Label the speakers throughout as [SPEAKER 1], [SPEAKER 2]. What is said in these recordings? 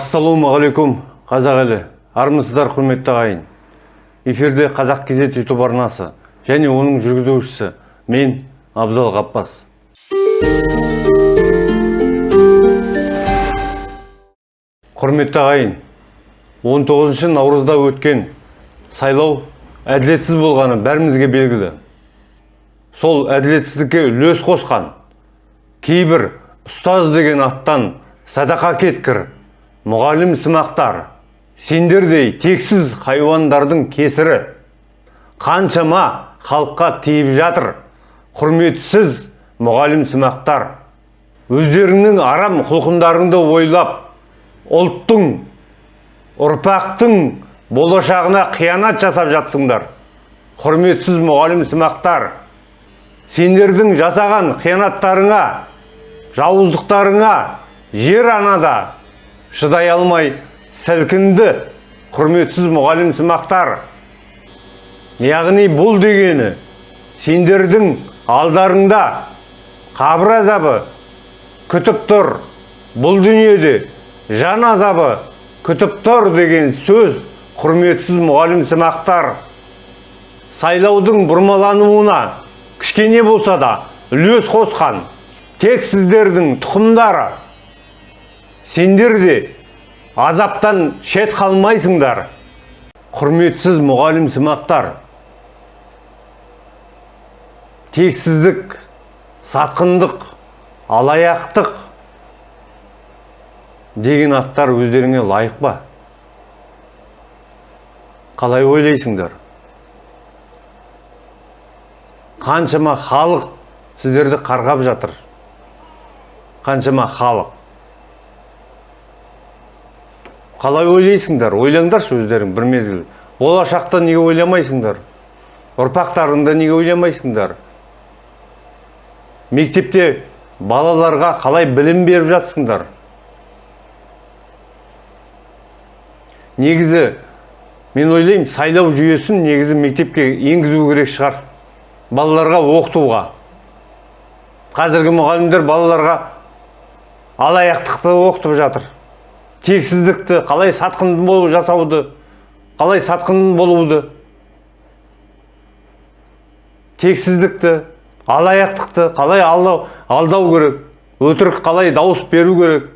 [SPEAKER 1] ассалаумағалейкум қазақ елі. Армысыздар құрметті ағайын. Эфирде қазақ кезет ютуб арнасы және оның жүргізушісі мен абзал ғаппас құрметті ағайын 19 наурызда өткен сайлау әділетсіз болғаны бәрімізге белгілі. Сол әділетсіздікке үлес қосқан кейбір ұстаз деген аттан садақа кеткір мұғалім сымақтар сендердей тексіз хайуандардың кесірі қаншама халыққа тиіп жатыр құрметсіз мұғалім сымақтар өздеріңнің арам құлқындарыңды ойлап ұлттың ұрпақтың болашағына қиянат жасап жатсыңдар. Құрметсіз мұғалім сымақтар сендердің жасаған қиянаттарыңа жауыздықтарыңа жер анада шыдай алмай сілкінді құрметсіз мұғалім сымақтар. Яғни бұл дегені сендердің алдарыңда қабір азабы күтіп тұр. Бұл дүниеде жан азабы күтіп тұр деген сөз құрметсіз мұғалім сымақтар. Сайлаудың бұрмалануына кішкене болса да үлес қосқан тек сіздердің тұқымдары сендер де азаптан шет қалмайсыңдар құрметсіз мұғалім сымақтар. Тексіздік сатқындық алаяқтық деген аттар өздеріңе лайық па? Қалай ойлайсыңдар? Қаншама халық сіздерді қарғап жатыр. Қаншама халық. Қалай ойлайсыңдар? Ойлаңдаршы өздерің бір мезгіл. Болашақта неге ойламайсыңдар? Ұрпақтарыңды неге ойламайсыңдар? Мектепте балаларға қалай білім беріп жатсыңдар? Негізі мен ойлаймын сайлау жүйесін негізі мектепке енгізу керек шығар. Балаларға оқытуға. Қазіргі мұғалімдер балаларға алаяқтықты оқытып жатыр. Тексіздікті қалай сатқын болу жасауды қалай сатқын болуды тексіздікті алаяқтықты қалай алдау, алдау керек өтірік қалай дауыс беру керек.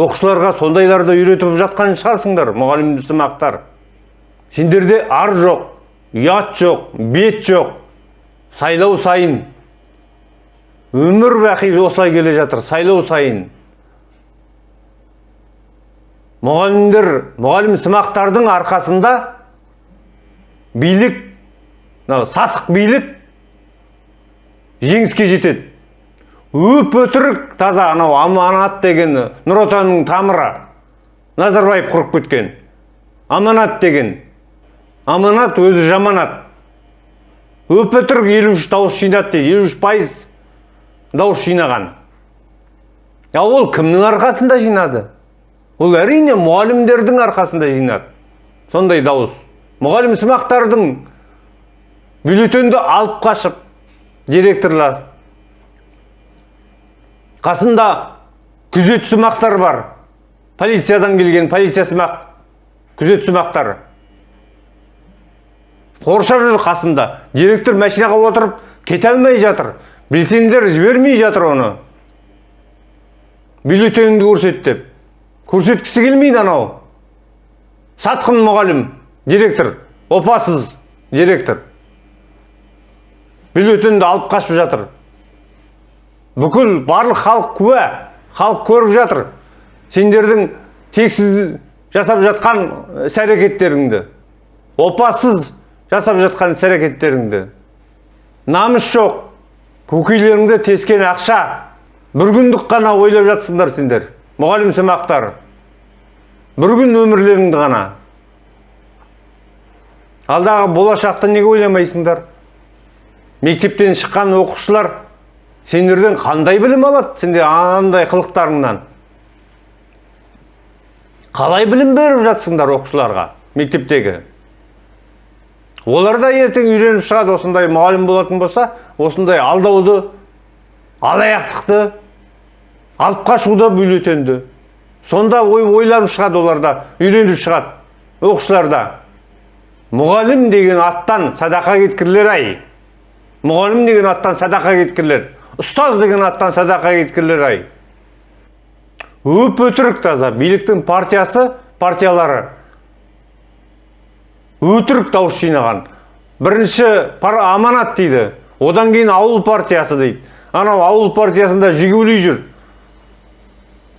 [SPEAKER 1] Оқушыларға сондайларды үйретіп жатқан шығарсыңдар мұғалім сымақтар сендерде ар жоқ ұят жоқ бет жоқ сайлау сайын. Өмір бақи осылай келе жатыр сайлау сайын. Мұғалімдер мұғалім сымақтардың арқасында билік сасық билік жеңіске жетеді. Өп өтірік таза анау аманат деген нұр отанның тамыры назарбаев құрып кеткен. Аманат деген. Аманат өзі жаманат. Өп өтірік елу үш дауыс жинады дейді елу үш пайыз дауыс жинаған. Ал ол кімнің арқасында жинады? Ол әрине мұғалімдердің арқасында жинады. Сондай дауыс. Мұғалім сымақтардың бюллетенді алып қашып директорлар. Қасында күзет сымақтар бар. Полициядан келген полиция сымақ күзет сымақтар қоршап жүр қасында. Директор машинаға отырып кете алмай жатыр. Белсенділер жібермей жатыр оны. Бюллетеніңді көрсет деп. Көрсеткісі келмейді анау. Сатқын мұғалім директор опасыз директор. Бюллетенді алып қашып жатыр. Бүкіл барлық халық куә халық көріп жатыр. Сендердің тексіз жасап жатқан іс әрекеттеріңді опасыз жасап жатқан іс әрекеттеріңді намыс жоқ. Көкейлеріңді тескен ақша. Бір күндік қана ойлап жатсыңдар сендер. Мұғалім сымақтар бір күн өмірлеріңді ғана. Алдағы болашақты неге ойламайсыңдар? Мектептен шыққан оқушылар сендерден қандай білім алады? Сендер анандай қылықтарыңнан. Қалай білім беріп жатсыңдар оқушыларға мектептегі? Олар да ертең үйреніп шығады осындай мұғалім болатын болса осындай алдауды алаяқтықты алып қашуды бюллетенді сонда ой ойланып шығады оларда үйреніп шығады оқушыларда. Мұғалім деген аттан садақа кеткірлер ай. Мұғалім деген аттан садақа кеткірлер. Ұстаз деген аттан садақа кеткірлер ай. Өп өтірік таза. Биліктің партиясы партиялары. Өтірік дауыс жинаған. Бірінші пар, аманат дейді. Одан кейін ауыл партиясы дейді. Анау ауыл партиясында жигули жүр.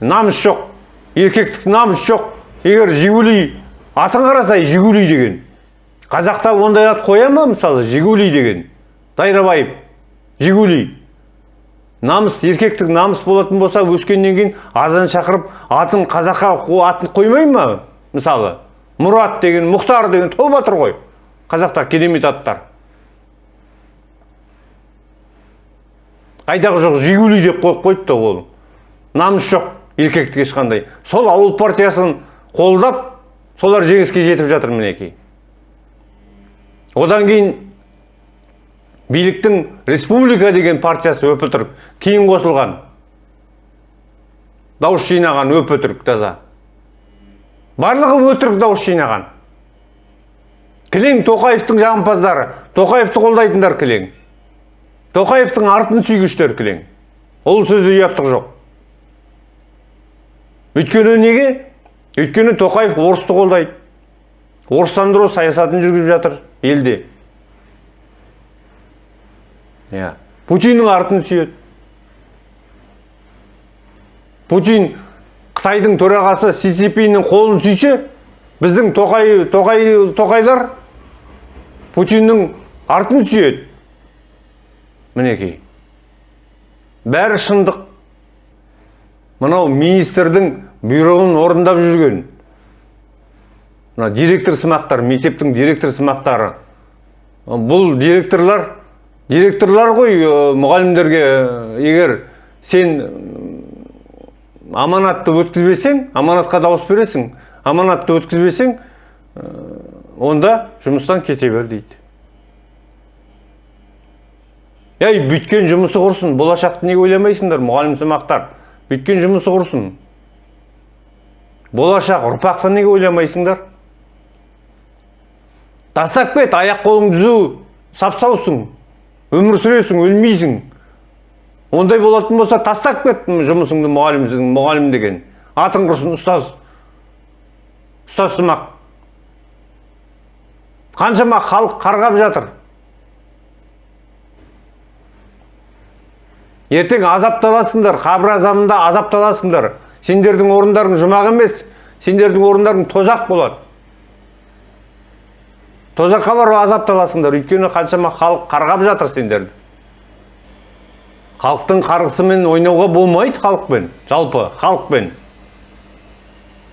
[SPEAKER 1] Намыс жоқ еркектік намыс жоқ. Егер жигули атын қарасай жигули деген. Қазақта ондай ат қоя ма мысалы? Жигули деген. Дайрабаев жигули. Намыс еркектік намыс болатын болса өскеннен кейін азан шақырып атын қазаққа атын қоймай ма мысалы? Мұрат деген мұхтар деген толып жатыр ғой қазақта керемет аттар. Қайдағы жоқ жигули деп қойып қойыпты ол. Намыс жоқ. Еркектік ешқандай. Сол ауыл партиясын қолдап солар жеңіске жетіп жатыр мінекей. Одан кейін биліктің республика деген партиясы өп өтірік кейін қосылған. Дауыс жинаған өп өтірік таза. Барлығы өтірік дауыс жинаған. Кілең тоқаевтың жағымпаздары тоқаевты қолдайтындар кілең. Тоқаевтың артын сүйгіштер кілең. Ол сөзде ұяттық жоқ. Өйткені неге? Өйткені тоқаев орысты қолдайды. Орыстандыру саясатын жүргізіп жатыр елде. Иә. Путиннің артын сүйеді. Путин қытайдың төрағасы си цзиньпиннің қолын сүйсе біздің тоқай, тоқай, тоқайлар путиннің артын сүйеді. Мінекей. Бәрі шындық. Мынау министрдің бұйрығын орындап жүрген. Мына директор сымақтар мектептің директор сымақтары. Бұл директорлар директорлар ғой мұғалімдерге егер сен аманатты өткізбесең аманатқа дауыс бересің аманатты өткізбесең онда жұмыстан кете бер дейді. Ей бүйткен жұмысы құрсын болашақты неге ойламайсыңдар мұғалім сымақтар? Бүйткен жұмысы құрсын болашақ ұрпақты неге ойламайсыңдар? Тастап кет аяқ қолың түзу сап саусың өмір сүресің өлмейсің. Ондай болатын болса тастап кет жұмысыңды мұғалімсің мұғалім деген. Атың құрсын ұстаз. Ұстаз сымақ. Қаншама халық қарғап жатыр. Ертең азапталасыңдар қабір азабында азапталасыңдар. Сендердің орындарың жұмақ емес сендердің орындарың тозақ болады. Тозаққа барып азапталасыңдар. Өйткені қаншама халық қарғап жатыр сендерді. Халықтың қарғысымен ойнауға болмайды халықпен жалпы халықпен.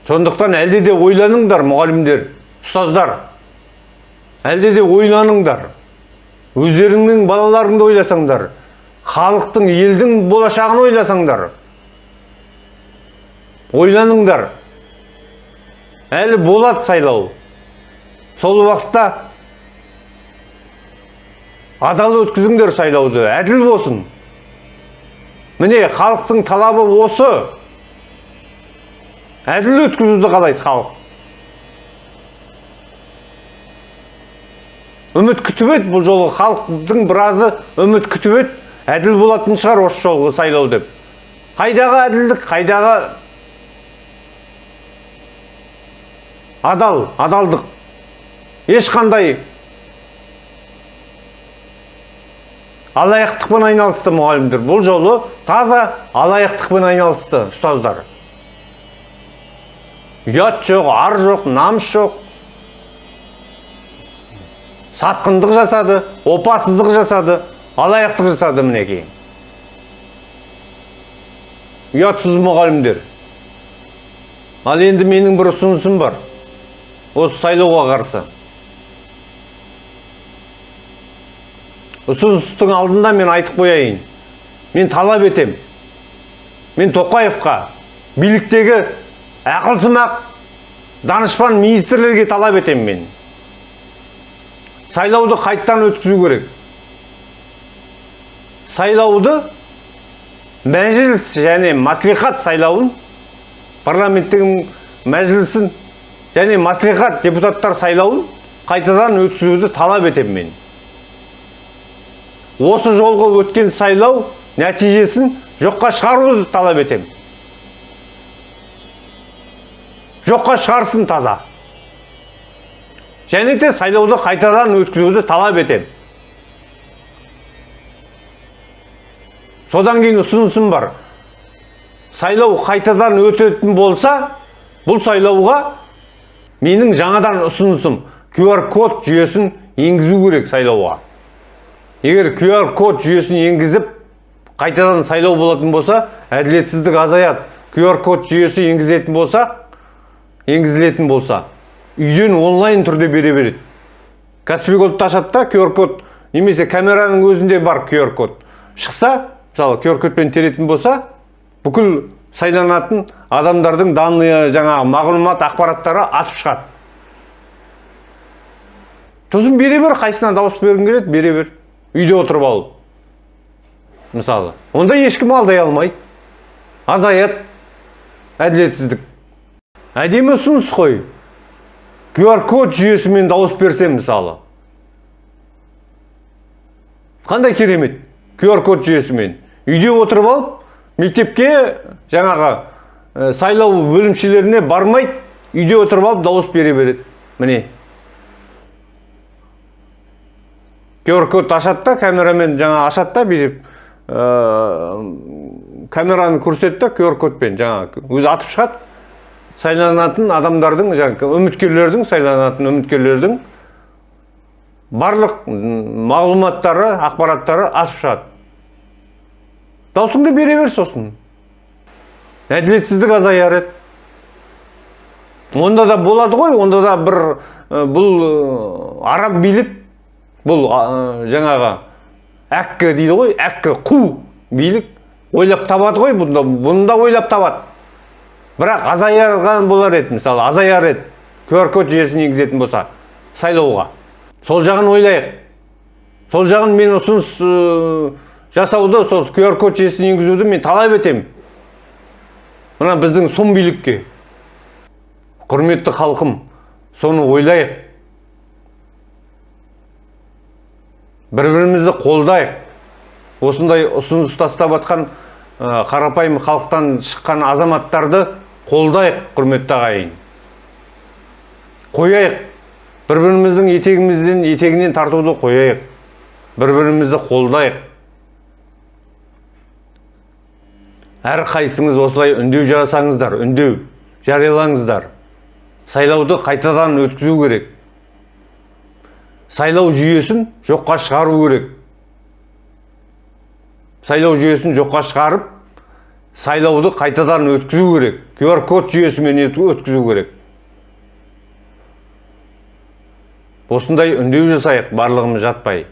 [SPEAKER 1] Сондықтан әлде де ойланыңдар мұғалімдер ұстаздар. Әлде де ойланыңдар. Өздеріңнің балаларыңды ойласаңдар. Халықтың елдің болашағын ойласаңдар ойланыңдар. Әлі болады сайлау. Сол уақытта адал өткізіңдер сайлауды әділ болсын. Міне халықтың талабы осы. Әділ өткізуді қалайды халық. Үміт күтіп еді бұл жолы халықтың біразы үміт күтіп еді. Әділ болатын шығар осы жолғы сайлау деп. Қайдағы әділдік қайдағы адал адалдық. Ешқандай алаяқтықпен айналысты мұғалімдер. Бұл жолы таза алаяқтықпен айналысты ұстаздар. Ұят жоқ ар жоқ намыс жоқ. Сатқындық жасады опасыздық жасады. Алаяқтық жасады мінекей ұятсыз мұғалімдер. Ал енді менің бір ұсынысым бар. Осы сайлауға қарсы. Ұсыныстың алдында мен айтып қояйын. Мен талап етем. Мен тоқаевқа биліктегі ақылсымақ данышпан министрлерге талап етем мен. Сайлауды қайттан өткізу керек. Сайлауды мәжіліс және мәслихат сайлауын парламенттің мәжілісін және маслихат депутаттар сайлауын қайтадан өткізуді талап етемін мен. Осы жолғы өткен сайлау нәтижесін жоққа шығаруды талап етемін. Жоққа шығарсын таза. Және де сайлауды қайтадан өткізуді талап етемін. Содан кейін ұсынысым бар. Сайлау қайтадан өтетін болса бұл сайлауға менің жаңадан ұсынысым QR код жүйесін енгізу керек сайлауға. Егер QR код жүйесін енгізіп қайтадан сайлау болатын болса әділетсіздік азаяды. QR код жүйесі енгізетін болса енгізілетін болса үйден онлайн түрде бере береді. Каспий кодты ашады да QR код немесе камераның өзінде бар QR код. Шықса мысалы QR теретін болса бүкіл сайланатын адамдардың данные жаңағы мағлұмат ақпараттары атып шығады. Сосын бере бер қайсысына дауыс бергің келеді? Бере бер үйде отырып алып мысалы. Онда ешкім алдай алмайды азаяды әділетсіздік. Әдемі ұсыныс қой. QR код жүйесімен дауыс берсем мысалы. Қандай керемет. QR код жүйесімен. Үйде отырып алып мектепке жаңағы сайлау бөлімшелеріне бармайды үйде отырып алып дауыс бере береді. Міне. QR код ашады да камерамен жаңа ашады да бүйтіп камераны көрсетті QR кодпен жаңағы өзі атып шығады. Сайланатын адамдардың жаңағы үміткерлердің сайланатын үміткерлердің барлық мағлұматтары ақпараттары атып шығады. Даусыңды бере бер сосын. Әділетсіздік азаяр еді. Онда да болады ғой онда да бір бұл араб билік бұл жаңағы әккі дейді ғой әккі қу билік ойлап табады ғой бұнда бұны ойлап табады. Бірақ азайған болар еді мысалы азаяр еді. QR код жүйесін енгізетін болса сайлауға. Сол жағын ойлайық. Сол жағын мен ұсыныс жасауды сол QR код жүйесін енгізуді мен талап етемін. Мына біздің сұм билікке. Құрметті халқым соны ойлайық. Бір бірімізді қолдайық. Осындай ұсыныс тастап жатқан қарапайым халықтан шыққан азаматтарды қолдайық құрметті ағайын. Қояйық. Бір біріміздің етегімізден етегінен тартуды қояйық. Бір бірімізді қолдайық. Әр қайсыңыз осылай үндеу жасаңыздар үндеу жариялаңыздар. Сайлауды қайтадан өткізу керек. Сайлау жүйесін жоққа шығару керек. Сайлау жүйесін жоққа шығарып сайлауды қайтадан өткізу керек. QR код жүйесімен өткізу керек. Осындай үндеу жасайық барлығымыз жатпай.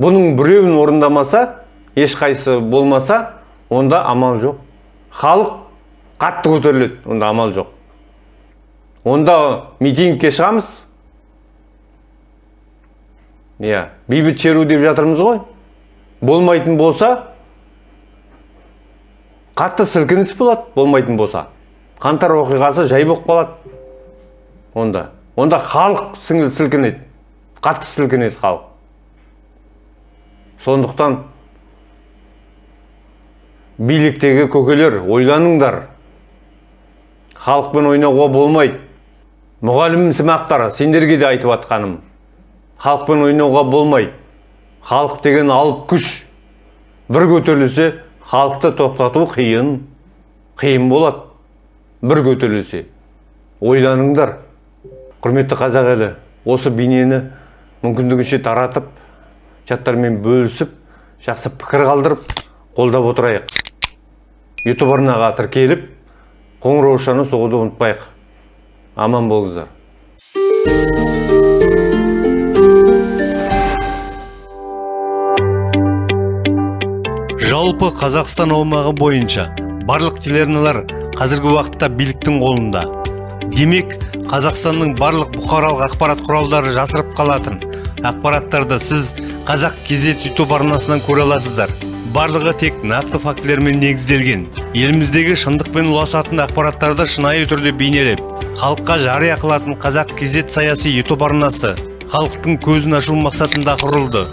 [SPEAKER 1] Бұның біреуін орындамаса ешқайсы болмаса онда амал жоқ. Халық қатты көтеріледі. Онда амал жоқ. Онда митингке шығамыз. Иә бейбіт шеру деп жатырмыз ғой. Болмайтын болса қатты сілкініс болады болмайтын болса. Қантар оқиғасы жай болып қалады. Онда. Онда халық сілкінеді. Қатты сілкінеді халық. Сондықтан биліктегі көкелер ойланыңдар. Халықпен ойнауға болмайды. Мұғалім сымақтар сендерге де айтып жатқаным халықпен ойнауға болмайды. Халық деген алып күш. Бір көтерілсе халықты тоқтату қиын қиын болады. Бір көтерілсе ойланыңдар. Құрметті қазақ елі осы бейнені мүмкіндігінше таратып чаттармен бөлісіп жақсы пікір қалдырып қолдап отырайық. Ютуб арнаға тіркеліп қоңыраушаны соғуды ұмытпайық. Аман болыңыздар.
[SPEAKER 2] Жалпы қазақстан аумағы бойынша барлық телеарналар қазіргі уақытта биліктің қолында. Демек қазақстанның барлық бұқаралық ақпарат құралдары жасырып қалатын ақпараттарды сіз қазақ кезет ютуб арнасынан көре аласыздар. Барлығы тек нақты фактілермен негізделген. Еліміздегі шындық пен ұласатын ақпараттарды шынайы түрде бейнелеп халыққа жария қылатын қазақ кезет саяси ютуб арнасы халықтың көзін ашу мақсатында құрылды.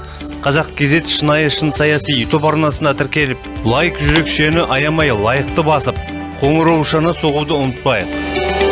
[SPEAKER 2] Қазақ кезет шынайы шын саяси ютуб арнасына тіркеліп лайк жүрекшені аямай лайықты басып қоңыраушаны соғуды ұмытпайық.